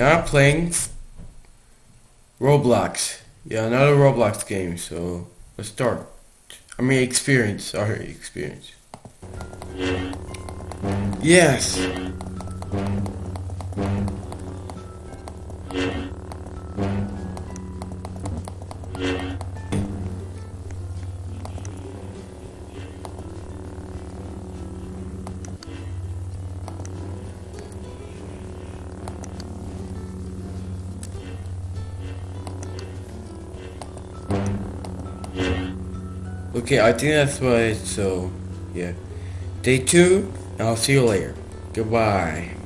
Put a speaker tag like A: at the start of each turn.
A: Now I'm playing Roblox. Yeah, another Roblox game. So let's start. I mean, experience. Sorry, experience. Yes. Okay, I think that's why. So, yeah. Day two, and I'll see you later. Goodbye.